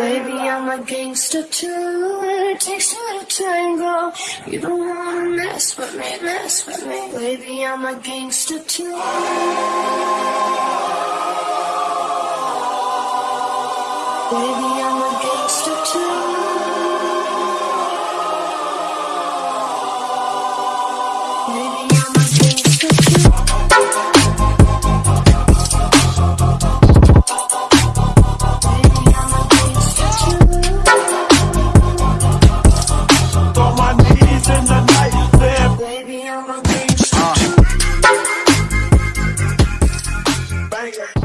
Baby, I'm a gangster too. and It takes to tango. You don't wanna mess with me, mess with me. Baby, I'm a gangster too. Baby, I'm a gangster too. Wait.